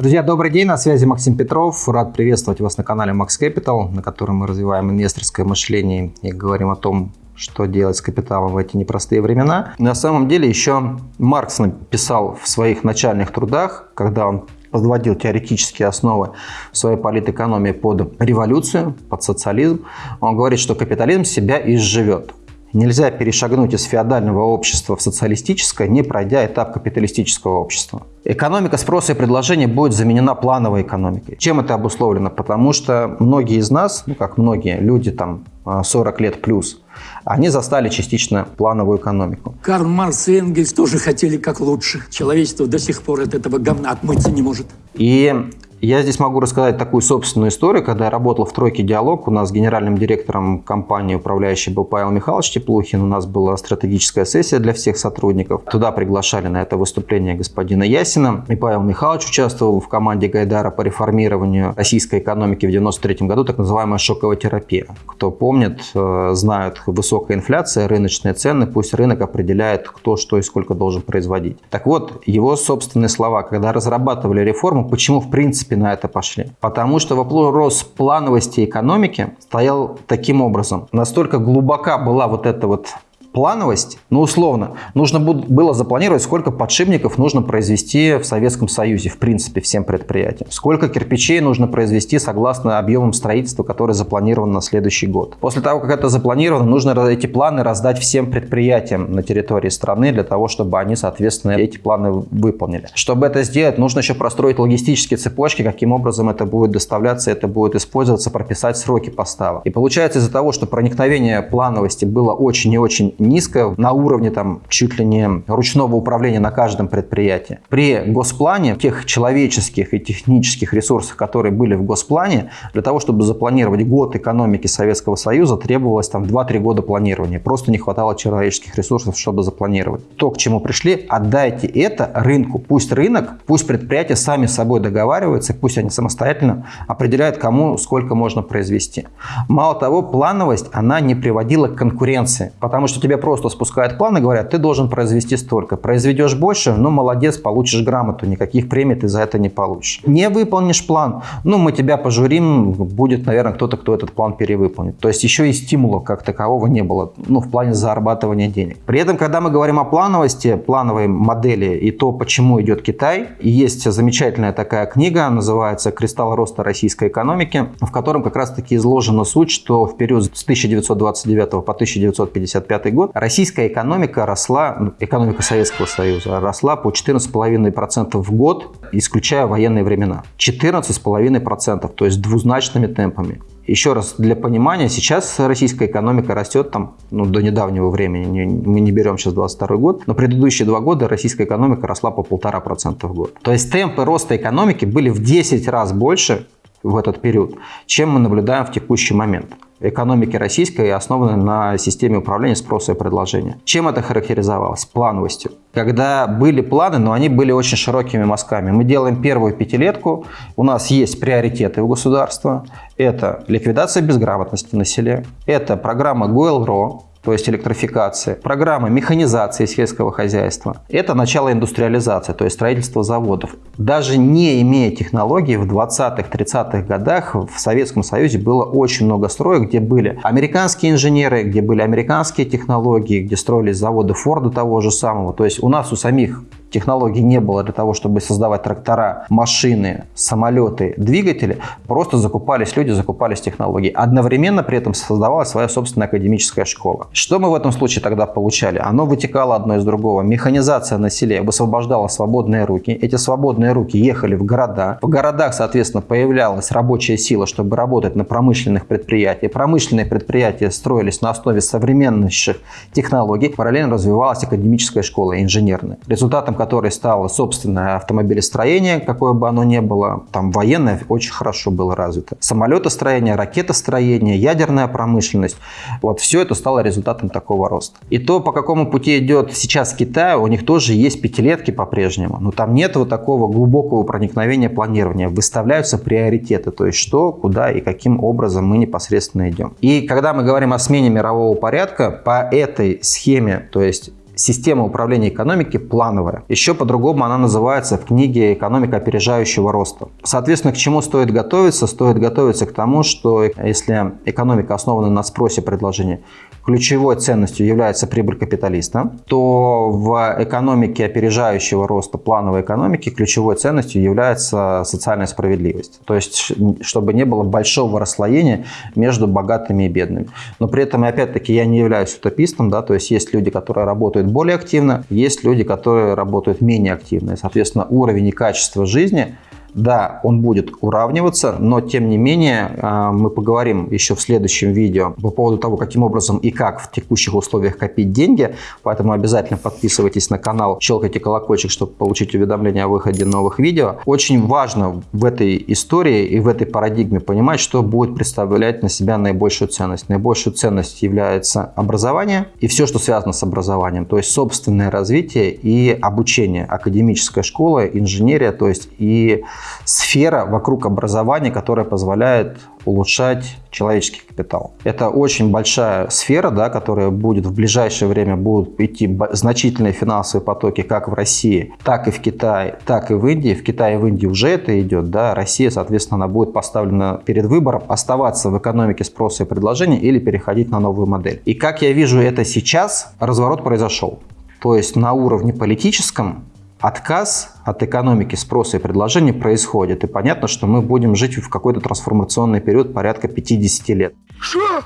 Друзья, добрый день, на связи Максим Петров. Рад приветствовать вас на канале Max Capital, на котором мы развиваем инвесторское мышление и говорим о том, что делать с капиталом в эти непростые времена. На самом деле еще Маркс написал в своих начальных трудах, когда он подводил теоретические основы своей политэкономии под революцию, под социализм, он говорит, что капитализм себя изживет. Нельзя перешагнуть из феодального общества в социалистическое, не пройдя этап капиталистического общества. Экономика спроса и предложения будет заменена плановой экономикой. Чем это обусловлено? Потому что многие из нас, ну как многие, люди там 40 лет плюс, они застали частично плановую экономику. Карл Маркс и Энгельс тоже хотели как лучше. Человечество до сих пор от этого говна отмыться не может. И я здесь могу рассказать такую собственную историю. Когда я работал в «Тройке Диалог», у нас генеральным директором компании управляющий был Павел Михайлович Теплухин. У нас была стратегическая сессия для всех сотрудников. Туда приглашали на это выступление господина Ясина. И Павел Михайлович участвовал в команде Гайдара по реформированию российской экономики в 1993 году, так называемая шоковая терапия. Кто помнит, э, знают, высокая инфляция, рыночные цены, пусть рынок определяет, кто что и сколько должен производить. Так вот, его собственные слова, когда разрабатывали реформу, почему в принципе принципе на это пошли. Потому что вопрос плановости экономики стоял таким образом. Настолько глубока была вот эта вот плановость, ну условно, нужно было запланировать, сколько подшипников нужно произвести в Советском Союзе, в принципе, всем предприятиям. Сколько кирпичей нужно произвести согласно объемам строительства, который запланирован на следующий год. После того, как это запланировано, нужно эти планы раздать всем предприятиям на территории страны для того, чтобы они, соответственно, эти планы выполнили. Чтобы это сделать, нужно еще простроить логистические цепочки, каким образом это будет доставляться, это будет использоваться, прописать сроки поставок. И получается из-за того, что проникновение плановости было очень и очень низкая, на уровне там чуть ли не ручного управления на каждом предприятии. При госплане тех человеческих и технических ресурсов, которые были в госплане, для того, чтобы запланировать год экономики Советского Союза, требовалось там 2-3 года планирования. Просто не хватало человеческих ресурсов, чтобы запланировать. То, к чему пришли, отдайте это рынку. Пусть рынок, пусть предприятия сами с собой договариваются, пусть они самостоятельно определяют, кому сколько можно произвести. Мало того, плановость, она не приводила к конкуренции, потому что тебе просто спускают план и говорят, ты должен произвести столько. Произведешь больше, ну молодец, получишь грамоту, никаких премий ты за это не получишь. Не выполнишь план, ну мы тебя пожурим, будет, наверное, кто-то, кто этот план перевыполнит. То есть еще и стимула как такового не было, ну в плане зарабатывания денег. При этом, когда мы говорим о плановости, плановой модели и то, почему идет Китай, есть замечательная такая книга, называется «Кристалл роста российской экономики», в котором как раз таки изложена суть, что в период с 1929 по 1955 год российская экономика росла, ну, экономика Советского Союза росла по 14,5% в год, исключая военные времена. 14,5%, то есть двузначными темпами. Еще раз, для понимания, сейчас российская экономика растет там, ну, до недавнего времени, не, мы не берем сейчас 22 год, но предыдущие два года российская экономика росла по полтора процента в год. То есть темпы роста экономики были в 10 раз больше в этот период, чем мы наблюдаем в текущий момент экономики российской основаны на системе управления спроса и предложения. Чем это характеризовалось? Плановостью. Когда были планы, но они были очень широкими мазками. Мы делаем первую пятилетку, у нас есть приоритеты у государства. Это ликвидация безграмотности на селе, это программа ГОЭЛРО, то есть электрификации, программы механизации сельского хозяйства. Это начало индустриализации, то есть строительство заводов. Даже не имея технологий, в 20-30-х годах в Советском Союзе было очень много строек, где были американские инженеры, где были американские технологии, где строились заводы Форда того же самого. То есть у нас у самих технологий не было для того, чтобы создавать трактора, машины, самолеты, двигатели, просто закупались люди, закупались технологии. Одновременно при этом создавалась своя собственная академическая школа. Что мы в этом случае тогда получали? Оно вытекало одно из другого. Механизация на селе высвобождала свободные руки. Эти свободные руки ехали в города. В городах, соответственно, появлялась рабочая сила, чтобы работать на промышленных предприятиях. Промышленные предприятия строились на основе современнейших технологий. Параллельно развивалась академическая школа инженерная. Результатом которой стало собственное автомобилестроение, какое бы оно ни было. Там военное очень хорошо было развито. Самолетостроение, ракетостроение, ядерная промышленность. Вот все это стало результатом такого роста. И то, по какому пути идет сейчас Китай, у них тоже есть пятилетки по-прежнему. Но там нет вот такого глубокого проникновения планирования. Выставляются приоритеты, то есть что, куда и каким образом мы непосредственно идем. И когда мы говорим о смене мирового порядка, по этой схеме, то есть Система управления экономики плановая. Еще по-другому она называется в книге «Экономика опережающего роста». Соответственно, к чему стоит готовиться? Стоит готовиться к тому, что если экономика основана на спросе предложения, ключевой ценностью является прибыль капиталиста, то в экономике опережающего роста плановой экономики ключевой ценностью является социальная справедливость. То есть, чтобы не было большого расслоения между богатыми и бедными. Но при этом, опять-таки, я не являюсь утопистом, да, то есть есть люди, которые работают более активно, есть люди, которые работают менее активно. И, соответственно, уровень и качество жизни – да, он будет уравниваться, но тем не менее а, мы поговорим еще в следующем видео по поводу того, каким образом и как в текущих условиях копить деньги. Поэтому обязательно подписывайтесь на канал, щелкайте колокольчик, чтобы получить уведомления о выходе новых видео. Очень важно в этой истории и в этой парадигме понимать, что будет представлять на себя наибольшую ценность. Наибольшую ценность является образование и все, что связано с образованием, то есть собственное развитие и обучение, академическая школа, инженерия, то есть и сфера вокруг образования, которая позволяет улучшать человеческий капитал. Это очень большая сфера, да, которая будет в ближайшее время будут идти значительные финансовые потоки как в России, так и в Китае, так и в Индии. В Китае и в Индии уже это идет. Да. Россия, соответственно, она будет поставлена перед выбором оставаться в экономике спроса и предложения или переходить на новую модель. И как я вижу это сейчас, разворот произошел. То есть на уровне политическом отказ от экономики спроса и предложения происходит. И понятно, что мы будем жить в какой-то трансформационный период порядка 50 лет. Что?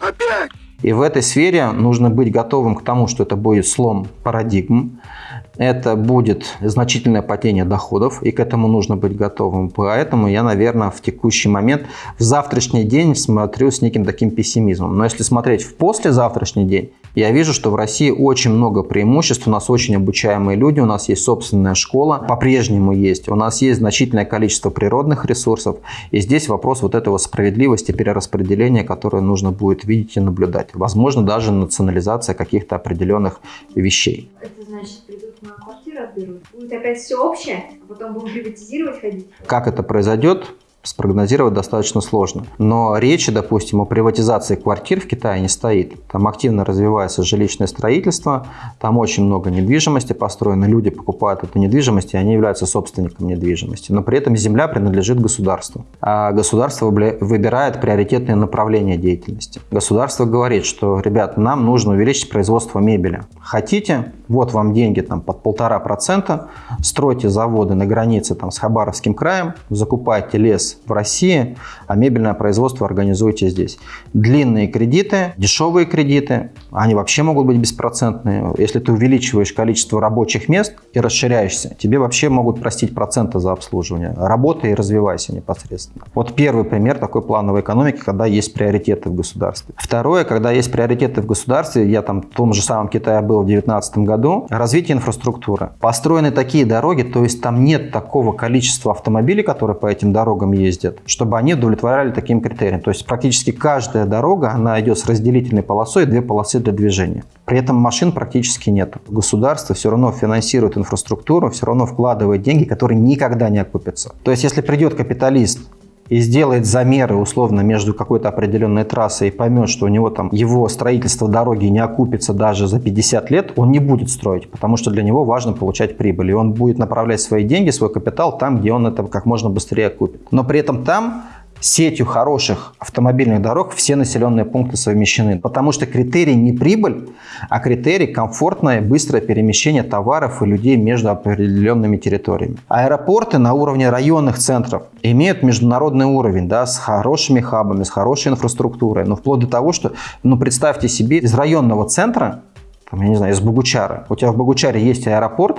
Опять? И в этой сфере нужно быть готовым к тому, что это будет слом парадигм, это будет значительное падение доходов, и к этому нужно быть готовым. Поэтому я, наверное, в текущий момент, в завтрашний день смотрю с неким таким пессимизмом. Но если смотреть в послезавтрашний день, я вижу, что в России очень много преимуществ, у нас очень обучаемые люди, у нас есть собственная школа, по-прежнему есть, у нас есть значительное количество природных ресурсов, и здесь вопрос вот этого справедливости, перераспределения, которое нужно будет видеть и наблюдать. Возможно, даже национализация каких-то определенных вещей. Это значит, придут на квартиру отберут? Будет опять все общее, а потом будем приватизировать ходить? Как это произойдет? Спрогнозировать достаточно сложно. Но речи, допустим, о приватизации квартир в Китае не стоит. Там активно развивается жилищное строительство, там очень много недвижимости построено, люди покупают эту недвижимость, и они являются собственником недвижимости. Но при этом земля принадлежит государству. А государство выбирает приоритетные направления деятельности. Государство говорит, что, ребят, нам нужно увеличить производство мебели. Хотите? Вот вам деньги там под полтора процента, стройте заводы на границе там, с Хабаровским краем, закупайте лес в России, а мебельное производство организуйте здесь. Длинные кредиты, дешевые кредиты, они вообще могут быть беспроцентные. Если ты увеличиваешь количество рабочих мест и расширяешься, тебе вообще могут простить проценты за обслуживание. Работай и развивайся непосредственно. Вот первый пример такой плановой экономики, когда есть приоритеты в государстве. Второе, когда есть приоритеты в государстве, я там в том же самом Китае был в 2019 году, развитие инфраструктуры. Построены такие дороги, то есть там нет такого количества автомобилей, которые по этим дорогам ездят, чтобы они удовлетворяли таким критериям. То есть практически каждая дорога, она идет с разделительной полосой, две полосы для движения. При этом машин практически нет. Государство все равно финансирует инфраструктуру, все равно вкладывает деньги, которые никогда не окупятся. То есть если придет капиталист и сделает замеры условно между какой-то определенной трассой и поймет, что у него там его строительство дороги не окупится даже за 50 лет, он не будет строить, потому что для него важно получать прибыль. И он будет направлять свои деньги, свой капитал там, где он это как можно быстрее окупит. Но при этом там сетью хороших автомобильных дорог все населенные пункты совмещены. Потому что критерий не прибыль, а критерий комфортное быстрое перемещение товаров и людей между определенными территориями. Аэропорты на уровне районных центров имеют международный уровень, да, с хорошими хабами, с хорошей инфраструктурой. Но вплоть до того, что, ну, представьте себе, из районного центра там, я не знаю, из Богучара. У тебя в Богучаре есть аэропорт,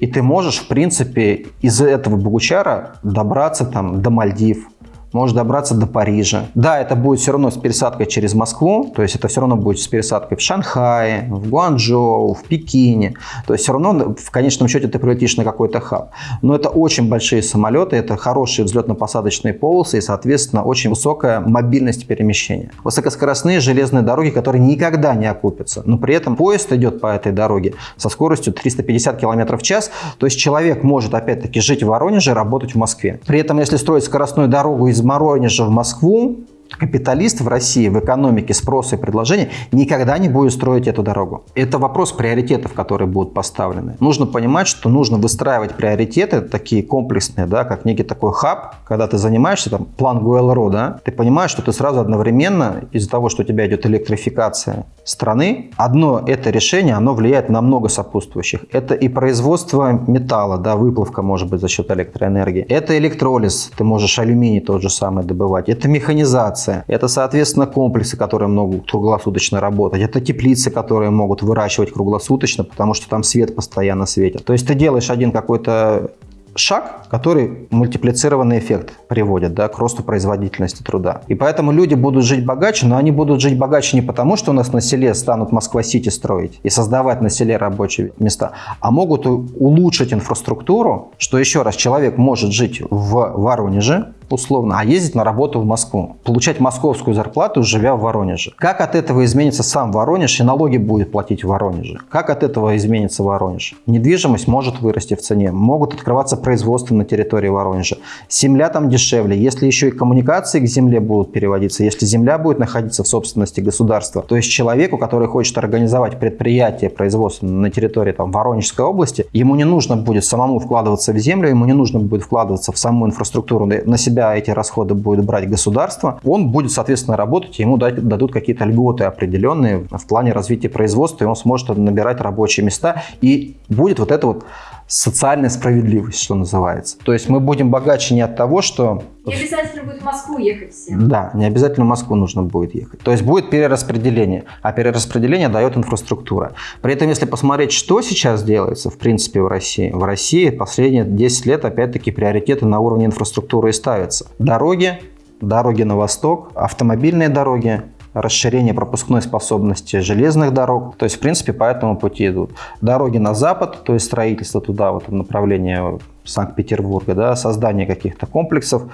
и ты можешь, в принципе, из этого Богучара добраться там до Мальдив, можешь добраться до Парижа. Да, это будет все равно с пересадкой через Москву, то есть это все равно будет с пересадкой в Шанхае, в Гуанчжоу, в Пекине. То есть все равно в конечном счете ты прилетишь на какой-то хаб. Но это очень большие самолеты, это хорошие взлетно-посадочные полосы и, соответственно, очень высокая мобильность перемещения. Высокоскоростные железные дороги, которые никогда не окупятся, но при этом поезд идет по этой дороге со скоростью 350 км в час, то есть человек может опять-таки жить в Воронеже, работать в Москве. При этом, если строить скоростную дорогу из Воронежа в Москву, Капиталист в России в экономике спроса и предложения никогда не будет строить эту дорогу. Это вопрос приоритетов, которые будут поставлены. Нужно понимать, что нужно выстраивать приоритеты, такие комплексные, да, как некий такой хаб, когда ты занимаешься, там, план ГУЛРО, да, ты понимаешь, что ты сразу одновременно, из-за того, что у тебя идет электрификация страны, одно это решение, оно влияет на много сопутствующих. Это и производство металла, да, выплавка может быть за счет электроэнергии. Это электролиз, ты можешь алюминий тот же самый добывать. Это механизация. Это, соответственно, комплексы, которые могут круглосуточно работать. Это теплицы, которые могут выращивать круглосуточно, потому что там свет постоянно светит. То есть ты делаешь один какой-то шаг, который мультиплицированный эффект приводит да, к росту производительности труда. И поэтому люди будут жить богаче, но они будут жить богаче не потому, что у нас на селе станут Москва-Сити строить и создавать на селе рабочие места, а могут улучшить инфраструктуру, что еще раз человек может жить в Воронеже, условно, а ездить на работу в Москву, получать московскую зарплату, живя в Воронеже. Как от этого изменится сам Воронеж и налоги будет платить в Воронеже? Как от этого изменится Воронеж? Недвижимость может вырасти в цене, могут открываться производства на территории Воронежа. Земля там дешевле, если еще и коммуникации к земле будут переводиться, если земля будет находиться в собственности государства, то есть человеку, который хочет организовать предприятие производственное на территории там, Воронежской области, ему не нужно будет самому вкладываться в землю, ему не нужно будет вкладываться в саму инфраструктуру на себя себя эти расходы будет брать государство, он будет, соответственно, работать, ему дадут какие-то льготы определенные в плане развития производства, и он сможет набирать рабочие места, и будет вот это вот социальная справедливость, что называется. То есть мы будем богаче не от того, что... Не обязательно будет в Москву ехать всем. Да, не обязательно в Москву нужно будет ехать. То есть будет перераспределение, а перераспределение дает инфраструктура. При этом, если посмотреть, что сейчас делается, в принципе, в России. В России последние 10 лет, опять-таки, приоритеты на уровне инфраструктуры и ставятся. Дороги, дороги на восток, автомобильные дороги, расширение пропускной способности железных дорог. То есть, в принципе, по этому пути идут. Дороги на запад, то есть строительство туда, вот в направлении Санкт-Петербурга, да, создание каких-то комплексов.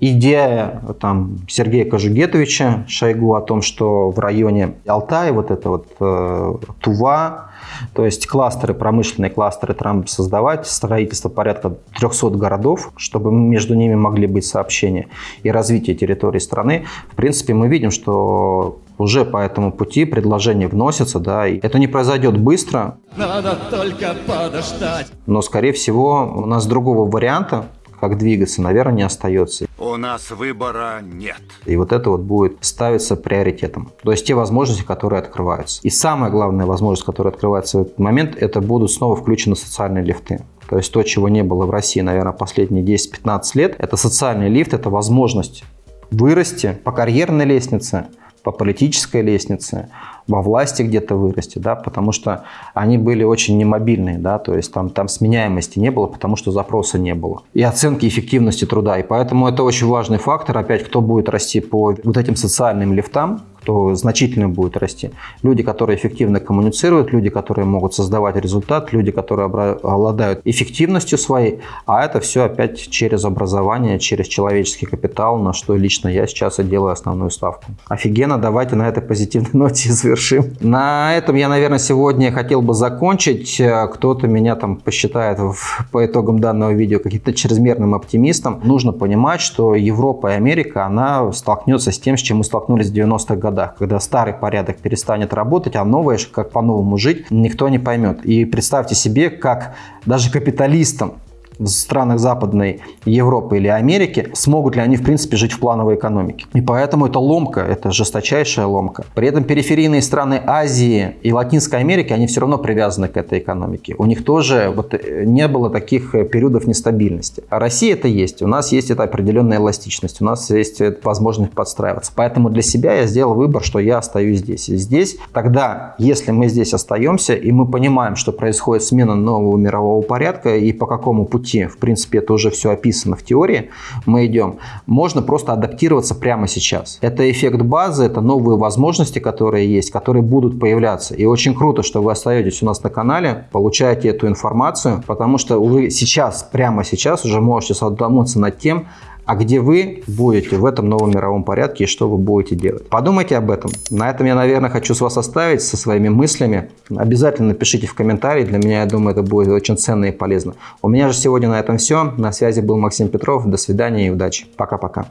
Идея там, Сергея Кожугетовича Шойгу о том, что в районе Алтая вот это вот э, Тува, то есть кластеры, промышленные кластеры Трамп создавать, строительство порядка 300 городов, чтобы между ними могли быть сообщения и развитие территории страны. В принципе, мы видим, что уже по этому пути предложение вносится, да, и это не произойдет быстро. Надо только подождать. Но, скорее всего, у нас другого варианта как двигаться, наверное, не остается. У нас выбора нет. И вот это вот будет ставиться приоритетом. То есть те возможности, которые открываются. И самая главная возможность, которая открывается в этот момент, это будут снова включены социальные лифты. То есть то, чего не было в России, наверное, последние 10-15 лет, это социальный лифт, это возможность вырасти по карьерной лестнице, по политической лестнице, во власти где-то вырасти, да, потому что они были очень немобильные, да, то есть там, там сменяемости не было, потому что запроса не было. И оценки эффективности труда. И поэтому это очень важный фактор, опять, кто будет расти по вот этим социальным лифтам, то значительно будет расти. Люди, которые эффективно коммуницируют, люди, которые могут создавать результат, люди, которые обладают эффективностью своей, а это все опять через образование, через человеческий капитал, на что лично я сейчас и делаю основную ставку. Офигенно, давайте на этой позитивной ноте завершим. На этом я, наверное, сегодня хотел бы закончить. Кто-то меня там посчитает в, по итогам данного видео каким-то чрезмерным оптимистом. Нужно понимать, что Европа и Америка, она столкнется с тем, с чем мы столкнулись в 90-х годах годах, когда старый порядок перестанет работать, а новое, как по-новому жить, никто не поймет. И представьте себе, как даже капиталистам в странах Западной Европы или Америки, смогут ли они, в принципе, жить в плановой экономике. И поэтому это ломка, это жесточайшая ломка. При этом периферийные страны Азии и Латинской Америки, они все равно привязаны к этой экономике. У них тоже вот э, не было таких э, периодов нестабильности. А Россия это есть. У нас есть эта определенная эластичность, у нас есть возможность подстраиваться. Поэтому для себя я сделал выбор, что я остаюсь здесь. И здесь тогда, если мы здесь остаемся, и мы понимаем, что происходит смена нового мирового порядка, и по какому пути пути, в принципе, это уже все описано в теории, мы идем, можно просто адаптироваться прямо сейчас. Это эффект базы, это новые возможности, которые есть, которые будут появляться. И очень круто, что вы остаетесь у нас на канале, получаете эту информацию, потому что вы сейчас, прямо сейчас уже можете задуматься над тем, а где вы будете в этом новом мировом порядке и что вы будете делать. Подумайте об этом. На этом я, наверное, хочу с вас оставить со своими мыслями. Обязательно напишите в комментарии. Для меня, я думаю, это будет очень ценно и полезно. У меня же сегодня на этом все. На связи был Максим Петров. До свидания и удачи. Пока-пока.